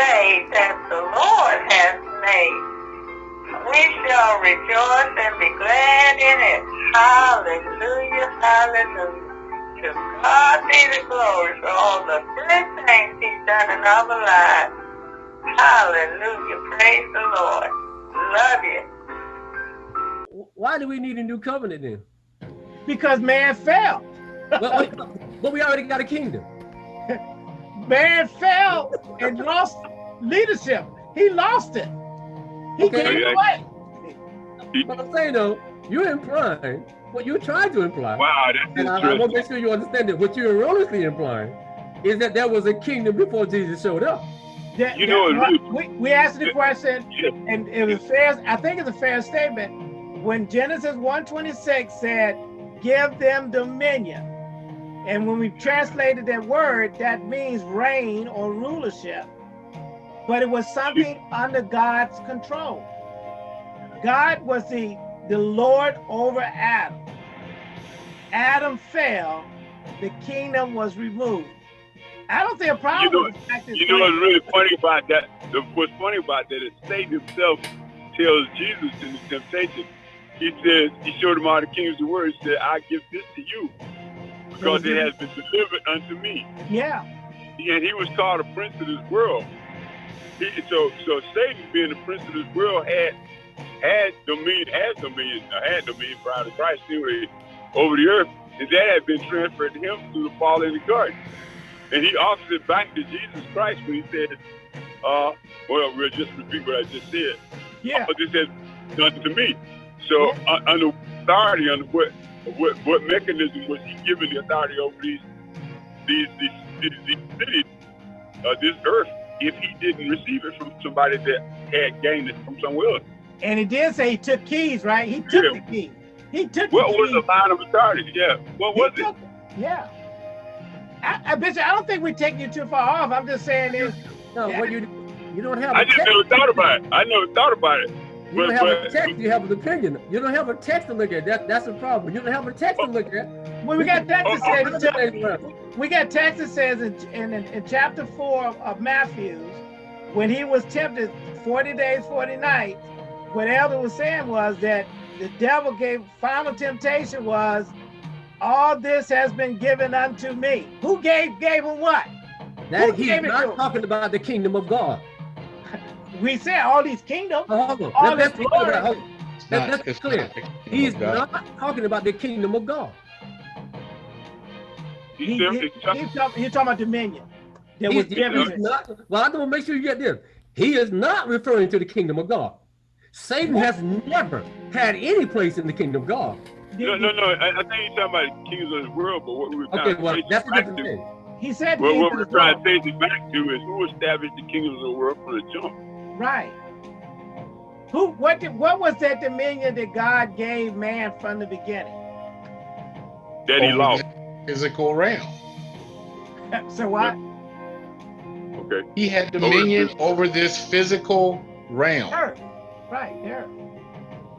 day that the Lord has made. We shall rejoice and be glad in it. Hallelujah, hallelujah. To God be the glory for all the good things he's done in our lives. Hallelujah, praise the Lord. Love you. Why do we need a new covenant then? Because man fell. but, but we already got a kingdom. Man fell and lost leadership. He lost it. He Okay. gave it away. But I'm saying though, you're implying what you're trying to imply. Wow, that's And I, I want to make sure you understand that what you're erroneously implying is that there was a kingdom before Jesus showed up. That- You know, that- we, we asked the question, Yeah. and it was fair. I think it's a fair statement when Genesis 1:26 said, "Give them dominion," and when we translated that word, that means reign or rulership. But it was something under God's control. God was the the Lord over Adam. Adam fell, the kingdom was removed. I don't see a problem know- with the You know what's really funny about that? The, what's funny about that is Satan himself tells Jesus in the temptation, he says, he showed him all the kingdoms of the world. He said, I give this to you because it has been delivered unto me. Yeah, And he was called a prince of this world. He, so, so Satan, being the prince of this world, had had dominion, had dominion, uh, had dominion prior to Christ anyway, over the earth, and that had been transferred to him through the fall in the garden. And he offers it back to Jesus Christ when he said, uh, well, we'll just repeat what I just said. yeah. But this has done to me. So uh, under authority, under what, what what mechanism was he given the authority over these these these, these, these cities, uh, this earth, if he didn't receive it from somebody that had gained it from somewhere else? And he did say he took keys, right? He took Yeah. the keys. He took What the was the line of authority? Yeah. What He was it? took it. Yeah. I, I bet you, I don't think we're taking you too far off. I'm just saying is No, Yeah. what you you don't have I a just never thought about it. I never thought about it. You don't but- have a text. You have an opinion. You don't have a text to look at. That that's a problem. You don't have a text to look at. well, we got text that Oh, says he took- we got text that says in, in, in chapter four of, of Matthew's, when he was tempted 40 days, 40 nights, what Elder was saying was that the devil gave final temptation was all this has been given unto me. Who gave gave him what? That Who he's gave it not talking about the kingdom of God. We said all these kingdoms. Oh, hold on. All Let- let's this be clear glory. about- hold on. Let- not- let's be clear. not the kingdom He's not talking about the kingdom of God. He, He, said- he, he- he's, talking, he's talking about dominion. That was He's, given. he's not. Well, I want to make sure you get this. He is not referring to the kingdom of God. Satan has never had any place in the kingdom of God. no, no, no. I, I think he's talking about the kings of the world, but what we were trying Okay, to well, trace that's it a different to, thing. He said well, what we're trying to world. trace it back to is who established the kingdoms of the world from the jump. Right. Who? What? Did, what was that dominion that God gave man from the beginning? That he lost. Physical realm. So what? Okay. He had dominion over this physical realm. Earth. Right. Earth.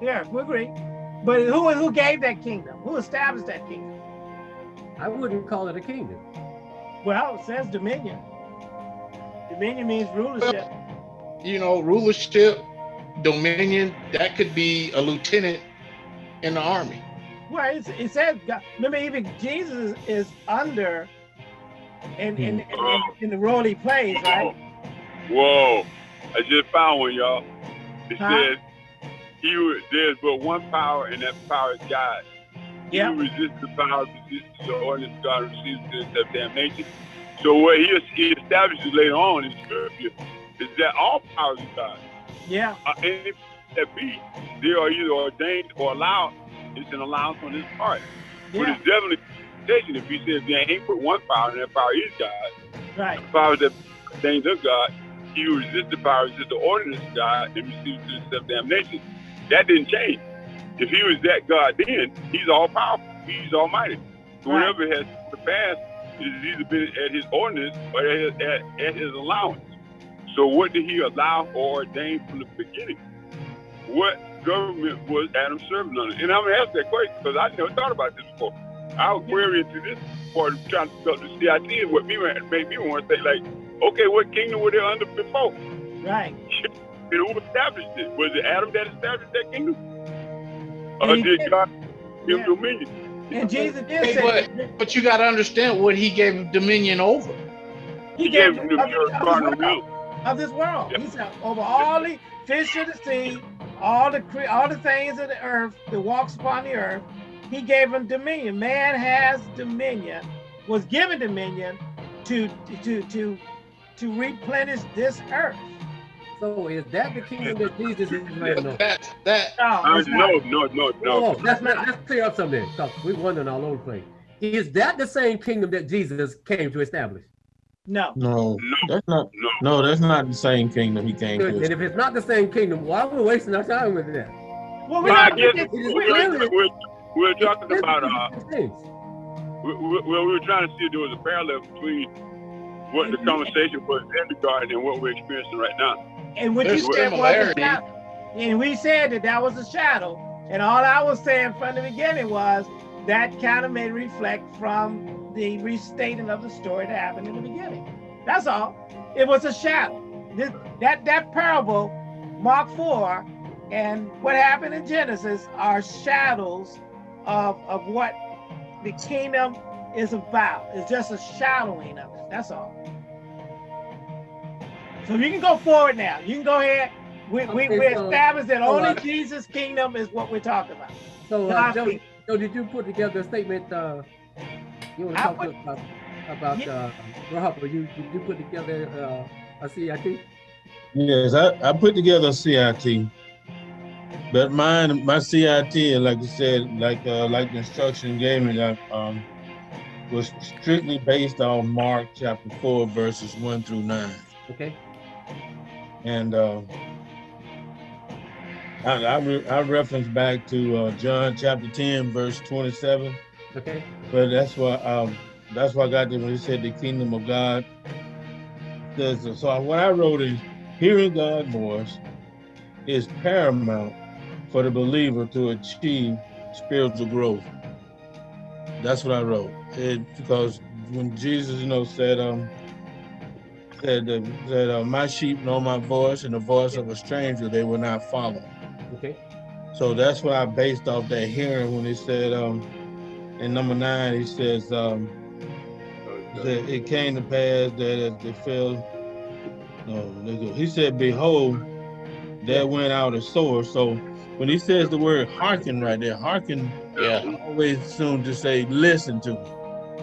Yeah, we agree. But who who gave that kingdom? Who established that kingdom? I wouldn't call it a kingdom. Well, it says dominion. Dominion means rulership. You know, rulership, dominion, that could be a lieutenant in the army. Well, it's, it says, God, remember, even Jesus is under in, in, in, in, in the role he plays, right? Whoa. I just found one, y'all. It Huh? says, he who, there's but one power, and that power is God. He Yeah. who resists the power resists the ordinance of God and receives the of damnation. So what he, he establishes later on in Scripture is that all powers of God. Yeah. Uh, and if that be, they are either ordained or allowed. It's an allowance on his part. But it's definitely temptation if he says there ain't but one power, and that power is God. Right. The power that ordained of God, he who resists the power resists the ordinance of God and receives the self damnation. That didn't change. If he was that God then, he's all powerful. He's almighty. So Right. whatever has to pass is either been at his ordinance or at his, at, at his allowance. So what did he allow or ordain from the beginning? What government was Adam serving under? And I'm gonna ask that question because I never thought about this before. I was querying into this part of trying to develop the CIT and what me made me want to say like, Okay, what kingdom were they under before? Right. And who established it? Was it Adam that established that kingdom? And Or did did. God give Yeah. dominion? And Jesus did Hey, say but but you got to understand what he gave dominion over. he He gave gave of, them of your this cardinal world, will. of this world. Yeah. He said over all the fish of the sea, all the cre- all the things of the earth that walks upon the earth. He gave him dominion. Man has dominion, was given dominion to to to to replenish this earth. So is that the kingdom that Jesus is reigning over? That that No, Uh, not. no, no, no, No, no. that's not. Let's clear up something because we're wondering all over the place. Is that the same kingdom that Jesus came to establish? No. No, No. that's not. No. No, that's not the same kingdom he came And to. if it's not the same kingdom, why are we wasting our time with that? Well, we're Well, not. guess we- is we- clearly- we're, we're, we're talking about uh, we, we, well, we were trying to see if there was a parallel between what the conversation was in the garden and what we're experiencing right now. And what There's you said was a similarity. shadow. And we said that that was a shadow. And all I was saying from the beginning was that kind of may reflect from the restating of the story that happened in the beginning. That's all. It was a shadow. This, that that parable, Mark 4, and what happened in Genesis are shadows of, of what the kingdom is about. It's just a shadowing of it. That's all. So you can go forward now. You can go ahead. We, we, Okay, we so- established that so, only uh, Jesus' kingdom is what we're talking about. So, uh, God's Joe, kingdom. Joe, did you put together a statement? Uh, you want I to talk put- about about Yeah. uh, Rob? You did you put together uh, a CIT? Yes, I, I put together a CIT, but mine, my CIT, like you said, like uh, like the instruction gave me, that um, was strictly based on Mark chapter four, verses one through nine, Okay. and uh, I I, re- I reference back to uh, John chapter ten, verse twenty-seven. Okay. But that's why um that's why I got there when he said the kingdom of God. Says so what I wrote is hearing God's voice is paramount for the believer to achieve spiritual growth. That's what I wrote. It, because when Jesus, you know, said um said said uh, my sheep know my voice and the voice of a stranger they will not follow. Okay. So that's what I based off that hearing when he said, um, in number nine, he says, um, that it came to pass that as they fell, no, let's go. he said, behold, that went out a sword. So when he says the word hearken right there, hearken, Yeah, I always assume to say, listen to me.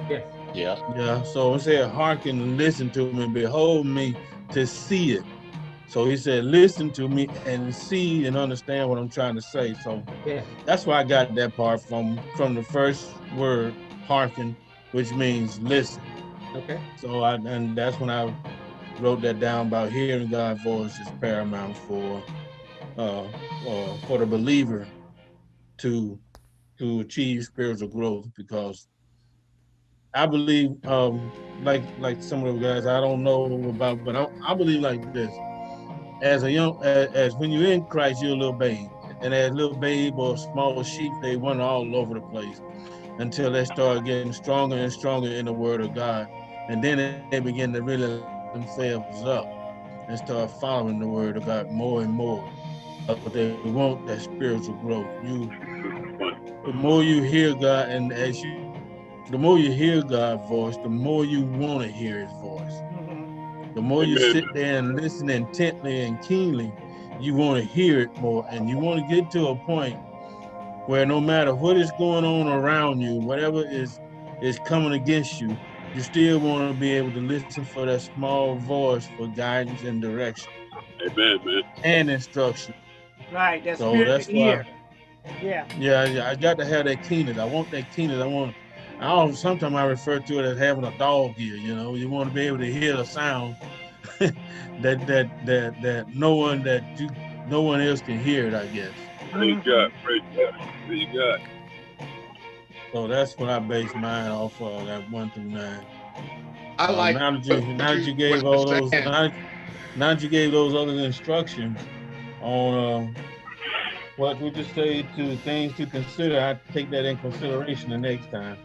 Yes. yeah. Yeah, so it said, hearken and listen to me, behold me to see it. So he said, listen to me and see and understand what I'm trying to say. So Yeah. that's why I got that part from from the first word, hearken, which means listen. Okay. So I and that's when I wrote that down about hearing God's voice is paramount for uh, uh for the believer to to achieve spiritual growth because I believe um like like some of the guys I don't know about but I, I believe like this as a young as, as when you're in Christ you're a little babe. And as little babe or small sheep they run all over the place until they start getting stronger and stronger in the word of God. And then they begin to really themselves up and start following the word of God more and more. But they want that spiritual growth. You the more you hear God and as you the more you hear God's voice the more you want to hear his voice. The more you sit there and listen intently and keenly, you want to hear it more. And you want to get to a point where no matter what is going on around you, whatever is is coming against you, you still want to be able to listen for that small voice for guidance and direction Amen, man. and instruction. Right. That's So spirit that's to why- Yeah. Yeah, yeah, I got to have that keenness. I want that keenness. I want. I also, sometimes I refer to it as having a dog ear. You know, you want to be able to hear the sound that that that that no one that you no one else can hear it. I guess. Praise Mhm. God. Praise God. Praise God. So that's what I base mine off of. That one through nine. I Uh, like now that you now that you gave all those now, that- now that you gave those other instructions on uh, what we just say to things to consider, I take that in consideration the next time.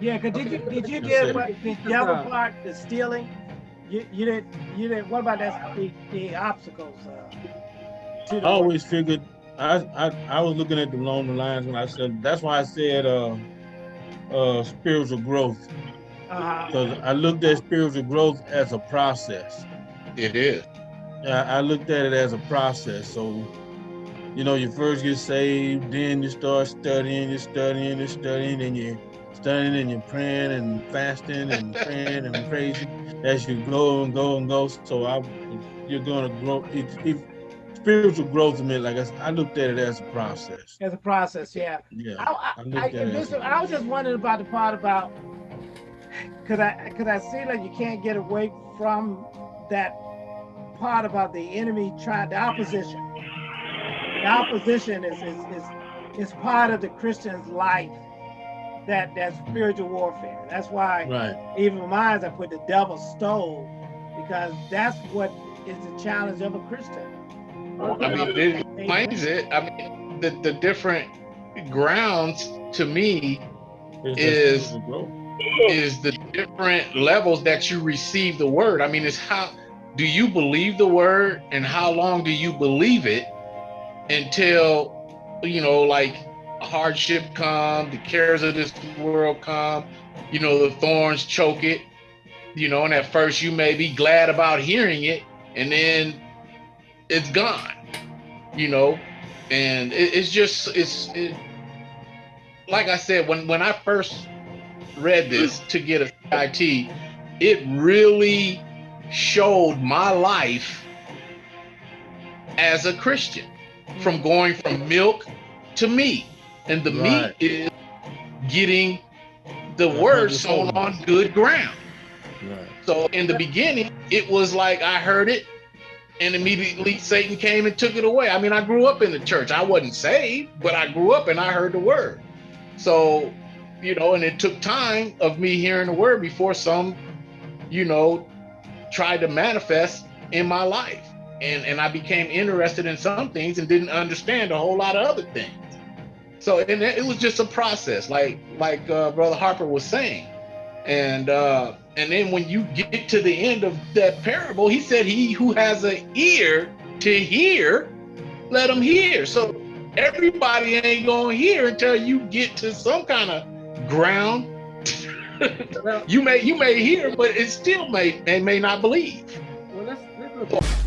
Yeah, cause did you did you Yes, get what the Yes, other part, the stealing? you, you didn't you didn't what about that the, the obstacles uh, to I the always figured I, I I was looking at the along the lines when I said that's why I said uh uh spiritual growth uh, because I looked at spiritual growth as a process. It is. I, I looked at it as a process. So, you know, you first get saved, then you start studying, you're studying, you're studying, and you're studying and you're praying and fasting and praying and praising as you go and go and go. So I, you're gonna grow. It, it, spiritual growth to me, like I, said, I looked at it as a process. as a process, yeah. Yeah. I, I, I looked I, at it a- I was just wondering about the part about because I because I see that you can't get away from that part about the enemy trying the opposition. The opposition is is is, is part of the Christian's life. That that spiritual warfare. That's why Right. even in mine I put the devil stole because that's what is the challenge of a Christian. I mean, it explains it. I mean, the, the different grounds to me Is- just spiritual growth. is the different levels that you receive the word. I mean, it's how do you believe the word and how long do you believe it until, you know, like hardship come, the cares of this world come, you know, the thorns choke it, you know, and at first you may be glad about hearing it and then it's gone, you know, and it, it's just, it's, it, like I said, when, when I first read this to get a CIT, it really showed my life as a Christian from mm. going from milk to meat. And the Right. meat is getting the Yeah, word sown on good ground. Right. So in the beginning, it was like I heard it and immediately Satan came and took it away. I mean, I grew up in the church. I wasn't saved, but I grew up and I heard the word. So, you know, and it took time of me hearing the word before some, you know, tried to manifest in my life. And and I became interested in some things and didn't understand a whole lot of other things. So and it was just a process, like like uh, Brother Harper was saying. And uh, and then when you get to the end of that parable, he said, "He who has an ear to hear, let him hear." So everybody ain't gonna hear until you get to some kind of ground. You may you may hear, but it still may they may not believe. well look at